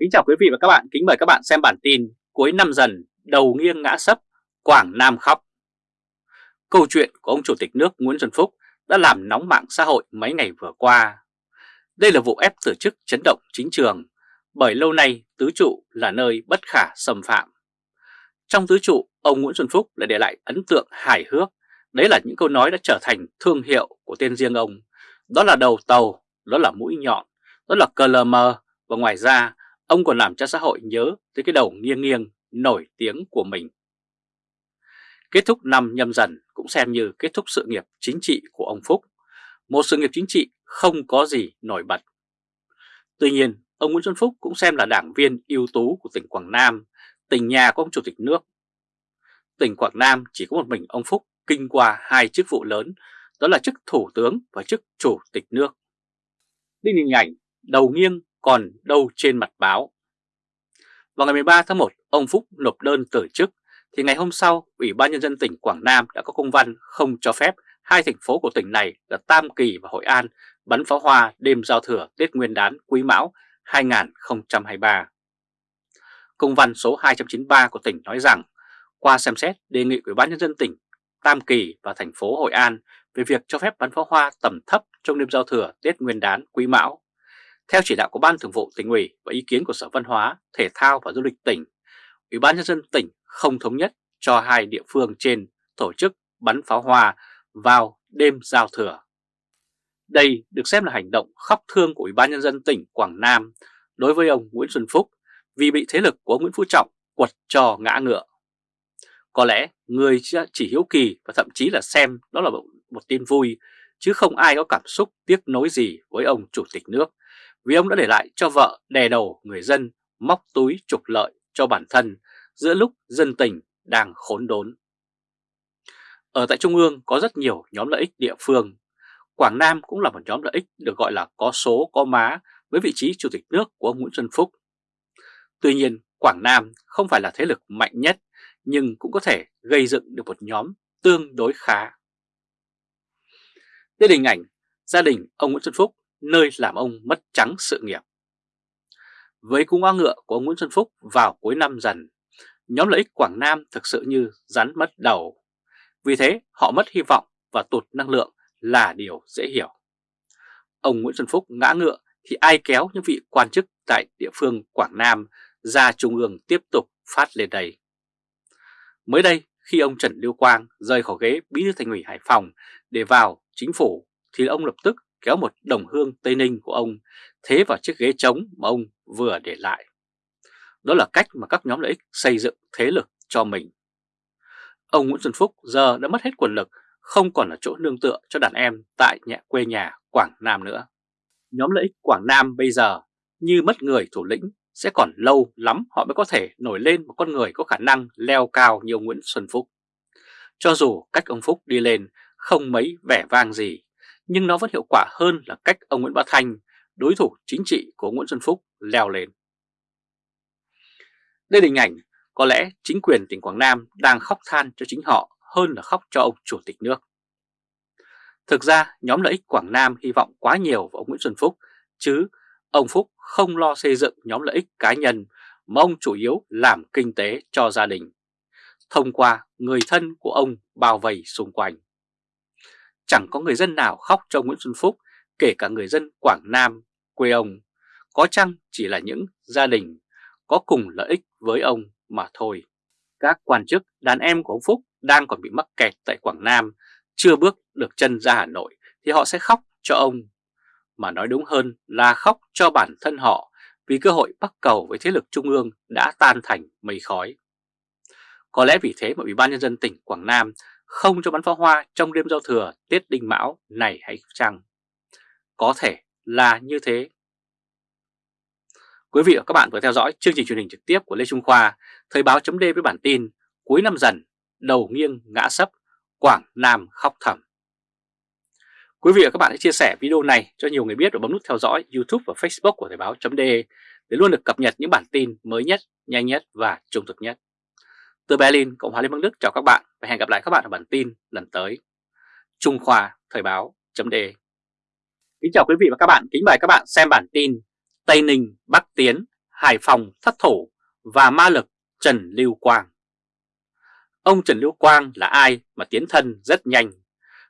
Kính chào quý vị và các bạn, kính mời các bạn xem bản tin cuối năm dần đầu nghiêng ngã sấp, Quảng Nam khóc. Câu chuyện của ông Chủ tịch nước Nguyễn Xuân Phúc đã làm nóng mạng xã hội mấy ngày vừa qua. Đây là vụ ép từ chức chấn động chính trường, bởi lâu nay tứ trụ là nơi bất khả xâm phạm. Trong tứ trụ, ông Nguyễn Xuân Phúc lại để lại ấn tượng hài hước, đấy là những câu nói đã trở thành thương hiệu của tên riêng ông. Đó là đầu tàu, đó là mũi nhọn, đó là cờ lờ mờ, và ngoài ra ông còn làm cho xã hội nhớ tới cái đầu nghiêng nghiêng nổi tiếng của mình. Kết thúc năm nhâm dần cũng xem như kết thúc sự nghiệp chính trị của ông Phúc, một sự nghiệp chính trị không có gì nổi bật. Tuy nhiên, ông Nguyễn Xuân Phúc cũng xem là đảng viên ưu tú của tỉnh Quảng Nam, tỉnh nhà của ông Chủ tịch nước. Tỉnh Quảng Nam chỉ có một mình ông Phúc kinh qua hai chức vụ lớn, đó là chức Thủ tướng và chức Chủ tịch nước. Đây hình ảnh đầu nghiêng còn đâu trên mặt báo. Vào ngày 13 tháng 1, ông Phúc nộp đơn từ chức, thì ngày hôm sau, Ủy ban Nhân dân tỉnh Quảng Nam đã có công văn không cho phép hai thành phố của tỉnh này là Tam Kỳ và Hội An bắn pháo hoa đêm giao thừa Tết Nguyên đán Quý Mão 2023. Công văn số 293 của tỉnh nói rằng, qua xem xét đề nghị Ủy ban Nhân dân tỉnh Tam Kỳ và thành phố Hội An về việc cho phép bắn pháo hoa tầm thấp trong đêm giao thừa Tết Nguyên đán Quý Mão theo chỉ đạo của Ban Thường vụ tỉnh ủy và ý kiến của Sở Văn hóa, Thể thao và Du lịch tỉnh, Ủy ban nhân dân tỉnh không thống nhất cho hai địa phương trên tổ chức bắn pháo hoa vào đêm giao thừa. Đây được xem là hành động khóc thương của Ủy ban nhân dân tỉnh Quảng Nam đối với ông Nguyễn Xuân Phúc vì bị thế lực của Nguyễn Phú Trọng quật cho ngã ngựa. Có lẽ người chỉ hiếu kỳ và thậm chí là xem đó là một tin vui chứ không ai có cảm xúc tiếc nối gì với ông Chủ tịch nước vì ông đã để lại cho vợ đè đầu người dân móc túi trục lợi cho bản thân giữa lúc dân tình đang khốn đốn. Ở tại Trung ương có rất nhiều nhóm lợi ích địa phương. Quảng Nam cũng là một nhóm lợi ích được gọi là có số có má với vị trí Chủ tịch nước của ông Nguyễn Xuân Phúc. Tuy nhiên, Quảng Nam không phải là thế lực mạnh nhất nhưng cũng có thể gây dựng được một nhóm tương đối khá. Đây là hình ảnh gia đình ông Nguyễn Xuân Phúc nơi làm ông mất trắng sự nghiệp. Với cung hoa ngựa của ông Nguyễn Xuân Phúc vào cuối năm dần, nhóm lợi ích Quảng Nam thực sự như rắn mất đầu. Vì thế họ mất hy vọng và tụt năng lượng là điều dễ hiểu. Ông Nguyễn Xuân Phúc ngã ngựa thì ai kéo những vị quan chức tại địa phương Quảng Nam ra Trung ương tiếp tục phát lên đây. Mới đây, khi ông Trần Lưu Quang rời khỏi ghế bí thư thành ủy Hải Phòng để vào chính phủ thì ông lập tức kéo một đồng hương Tây Ninh của ông thế vào chiếc ghế trống mà ông vừa để lại. Đó là cách mà các nhóm lợi ích xây dựng thế lực cho mình. Ông Nguyễn Xuân Phúc giờ đã mất hết quyền lực, không còn là chỗ nương tựa cho đàn em tại nhà quê nhà Quảng Nam nữa. Nhóm lợi ích Quảng Nam bây giờ như mất người thủ lĩnh sẽ còn lâu lắm họ mới có thể nổi lên một con người có khả năng leo cao như ông Nguyễn Xuân Phúc. Cho dù cách ông Phúc đi lên không mấy vẻ vang gì, nhưng nó vẫn hiệu quả hơn là cách ông Nguyễn Bá Thanh, đối thủ chính trị của Nguyễn Xuân Phúc, leo lên. Đây là hình ảnh có lẽ chính quyền tỉnh Quảng Nam đang khóc than cho chính họ hơn là khóc cho ông Chủ tịch nước. Thực ra nhóm lợi ích Quảng Nam hy vọng quá nhiều vào ông Nguyễn Xuân Phúc, chứ ông Phúc không lo xây dựng nhóm lợi ích cá nhân mà ông chủ yếu làm kinh tế cho gia đình, thông qua người thân của ông bao vây xung quanh chẳng có người dân nào khóc cho Nguyễn Xuân Phúc, kể cả người dân Quảng Nam, quê ông, có chăng chỉ là những gia đình có cùng lợi ích với ông mà thôi. Các quan chức đàn em của ông Phúc đang còn bị mắc kẹt tại Quảng Nam, chưa bước được chân ra Hà Nội thì họ sẽ khóc cho ông. Mà nói đúng hơn là khóc cho bản thân họ vì cơ hội bắt cầu với thế lực trung ương đã tan thành mây khói. Có lẽ vì thế mà Ủy ban Nhân dân tỉnh Quảng Nam không cho bắn pháo hoa trong đêm giao thừa Tết Đinh Mão này hay chăng? Có thể là như thế. Quý vị và các bạn vừa theo dõi chương trình truyền hình trực tiếp của Lê Trung Khoa, Thời báo chấm với bản tin cuối năm dần, đầu nghiêng ngã sấp, Quảng Nam khóc thầm. Quý vị và các bạn hãy chia sẻ video này cho nhiều người biết và bấm nút theo dõi YouTube và Facebook của Thời báo chấm để luôn được cập nhật những bản tin mới nhất, nhanh nhất và trung thực nhất. Từ Berlin, Cộng hòa Liên bang Đức chào các bạn và hẹn gặp lại các bạn ở bản tin lần tới. Trung Khoa Thời báo chấm đề Kính chào quý vị và các bạn, kính mời các bạn xem bản tin Tây Ninh Bắc Tiến Hải Phòng thất thủ và ma lực Trần Lưu Quang. Ông Trần Lưu Quang là ai mà tiến thân rất nhanh.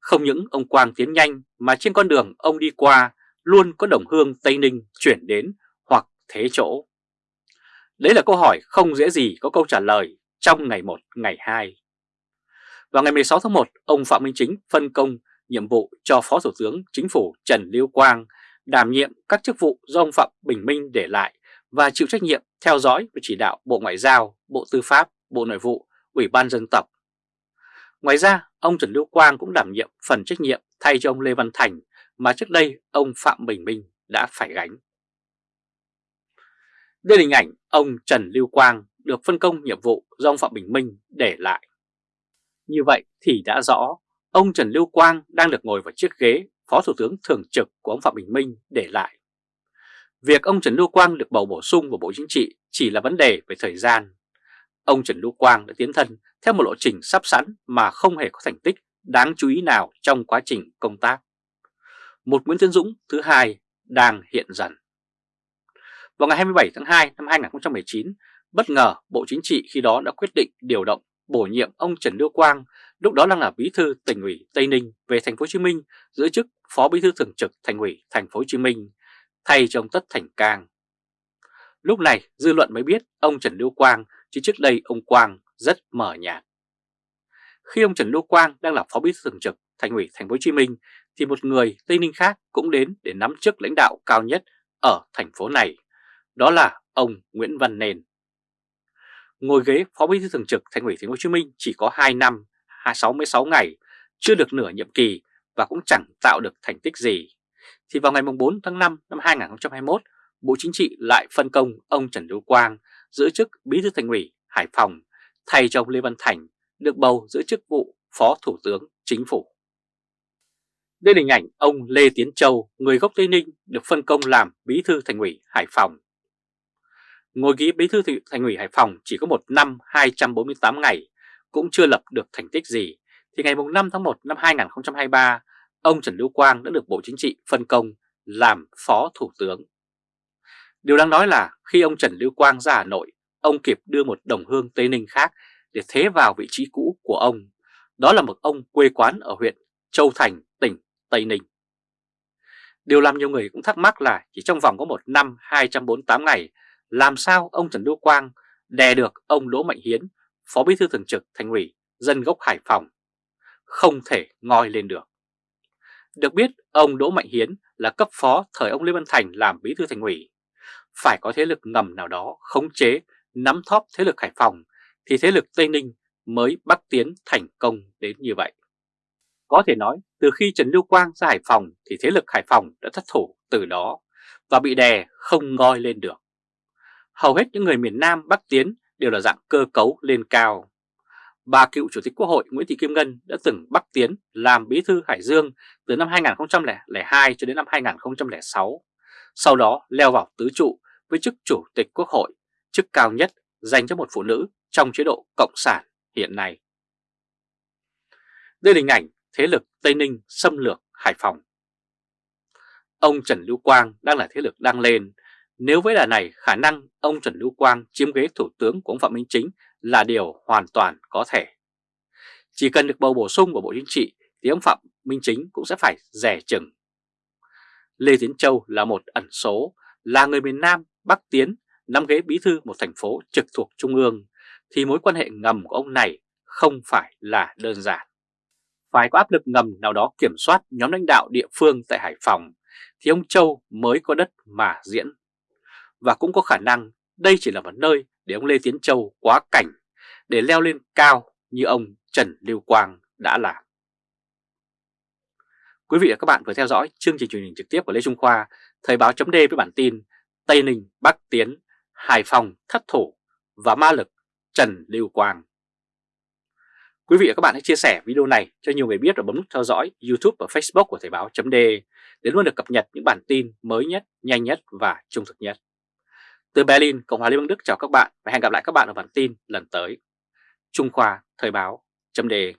Không những ông Quang tiến nhanh mà trên con đường ông đi qua luôn có đồng hương Tây Ninh chuyển đến hoặc thế chỗ. Đấy là câu hỏi không dễ gì có câu trả lời trong ngày 1, ngày 2. Vào ngày 16 tháng 1, ông Phạm Minh Chính phân công nhiệm vụ cho Phó Thủ tướng Chính phủ Trần Lưu Quang đảm nhiệm các chức vụ do ông Phạm Bình Minh để lại và chịu trách nhiệm theo dõi và chỉ đạo Bộ Ngoại giao, Bộ Tư pháp, Bộ Nội vụ, Ủy ban dân tộc. Ngoài ra, ông Trần Lưu Quang cũng đảm nhiệm phần trách nhiệm thay cho ông Lê Văn Thành mà trước đây ông Phạm Bình Minh đã phải gánh. Đây là hình ảnh ông Trần Lưu Quang được phân công nhiệm vụ do ông Phạm Bình Minh để lại. Như vậy thì đã rõ, ông Trần Lưu Quang đang được ngồi vào chiếc ghế Phó Thủ tướng Thường trực của ông Phạm Bình Minh để lại. Việc ông Trần Lưu Quang được bầu bổ sung vào Bộ Chính trị chỉ là vấn đề về thời gian. Ông Trần Lưu Quang đã tiến thân theo một lộ trình sắp sẵn mà không hề có thành tích đáng chú ý nào trong quá trình công tác. Một Nguyễn Tiến Dũng thứ hai đang hiện dần. Vào ngày 27 tháng 2 năm 2019, bất ngờ Bộ Chính trị khi đó đã quyết định điều động bổ nhiệm ông Trần Lưu Quang, lúc đó đang là bí thư tỉnh ủy Tây Ninh về thành phố Hồ Chí Minh giữ chức phó bí thư thường trực thành ủy thành phố Hồ Chí Minh thay cho ông Tất Thành Cang. Lúc này dư luận mới biết ông Trần Lưu Quang chứ trước đây ông Quang rất mờ nhạt. Khi ông Trần Lưu Quang đang là phó bí thư thường trực thành ủy thành phố Hồ Chí Minh thì một người Tây Ninh khác cũng đến để nắm chức lãnh đạo cao nhất ở thành phố này, đó là ông Nguyễn Văn Nền. Ngồi ghế phó bí thư thường trực thành ủy thành phố Hồ Chí Minh chỉ có 2 năm, 66 ngày, chưa được nửa nhiệm kỳ và cũng chẳng tạo được thành tích gì. Thì vào ngày 4 tháng 5 năm 2021, Bộ Chính trị lại phân công ông Trần Lưu Quang giữ chức bí thư thành ủy Hải Phòng thay cho ông Lê Văn Thành được bầu giữ chức vụ Phó Thủ tướng Chính phủ. Đây là hình ảnh ông Lê Tiến Châu, người gốc Tây Ninh, được phân công làm bí thư thành ủy Hải Phòng. Ngồi ghế bí thư thành ủy Hải Phòng chỉ có một năm 248 ngày, cũng chưa lập được thành tích gì, thì ngày 5 tháng 1 năm 2023, ông Trần Lưu Quang đã được Bộ Chính trị phân công làm Phó Thủ tướng. Điều đáng nói là khi ông Trần Lưu Quang ra Hà Nội, ông kịp đưa một đồng hương Tây Ninh khác để thế vào vị trí cũ của ông. Đó là một ông quê quán ở huyện Châu Thành, tỉnh Tây Ninh. Điều làm nhiều người cũng thắc mắc là chỉ trong vòng có một năm 248 ngày, làm sao ông Trần Lưu Quang đè được ông Đỗ Mạnh Hiến, Phó Bí thư Thường trực Thành ủy, dân gốc Hải Phòng, không thể ngoi lên được. Được biết, ông Đỗ Mạnh Hiến là cấp phó thời ông Lê Văn Thành làm Bí thư Thành ủy. Phải có thế lực ngầm nào đó khống chế, nắm thóp thế lực Hải Phòng, thì thế lực Tây Ninh mới bắc tiến thành công đến như vậy. Có thể nói, từ khi Trần Lưu Quang ra Hải Phòng thì thế lực Hải Phòng đã thất thủ từ đó và bị đè không ngoi lên được. Hầu hết những người miền Nam Bắc Tiến đều là dạng cơ cấu lên cao. Bà cựu Chủ tịch Quốc hội Nguyễn Thị Kim Ngân đã từng Bắc Tiến làm bí thư Hải Dương từ năm 2002 cho đến năm 2006, sau đó leo vào tứ trụ với chức Chủ tịch Quốc hội, chức cao nhất dành cho một phụ nữ trong chế độ Cộng sản hiện nay. Đây là hình ảnh thế lực Tây Ninh xâm lược Hải Phòng. Ông Trần Lưu Quang đang là thế lực đang lên. Nếu với đà này khả năng ông Trần Lưu Quang chiếm ghế thủ tướng của ông Phạm Minh Chính là điều hoàn toàn có thể. Chỉ cần được bầu bổ sung vào Bộ Chính trị thì ông Phạm Minh Chính cũng sẽ phải rẻ chừng. Lê Tiến Châu là một ẩn số, là người miền Nam Bắc Tiến, nắm ghế bí thư một thành phố trực thuộc Trung ương, thì mối quan hệ ngầm của ông này không phải là đơn giản phải có áp lực ngầm nào đó kiểm soát nhóm lãnh đạo địa phương tại Hải Phòng thì ông Châu mới có đất mà diễn. Và cũng có khả năng đây chỉ là một nơi để ông Lê Tiến Châu quá cảnh để leo lên cao như ông Trần Lưu Quang đã làm. Quý vị và các bạn vừa theo dõi chương trình truyền hình trực tiếp của Lê Trung Khoa, Thời báo chấm với bản tin Tây Ninh Bắc Tiến, Hải Phòng thất thủ và ma lực Trần Lưu Quang. Quý vị và các bạn hãy chia sẻ video này cho nhiều người biết và bấm nút theo dõi YouTube và Facebook của Thời báo chấm để luôn được cập nhật những bản tin mới nhất, nhanh nhất và trung thực nhất. Từ Berlin, Cộng hòa Liên bang Đức chào các bạn và hẹn gặp lại các bạn ở bản tin lần tới. Trung Khoa Thời báo chấm đề.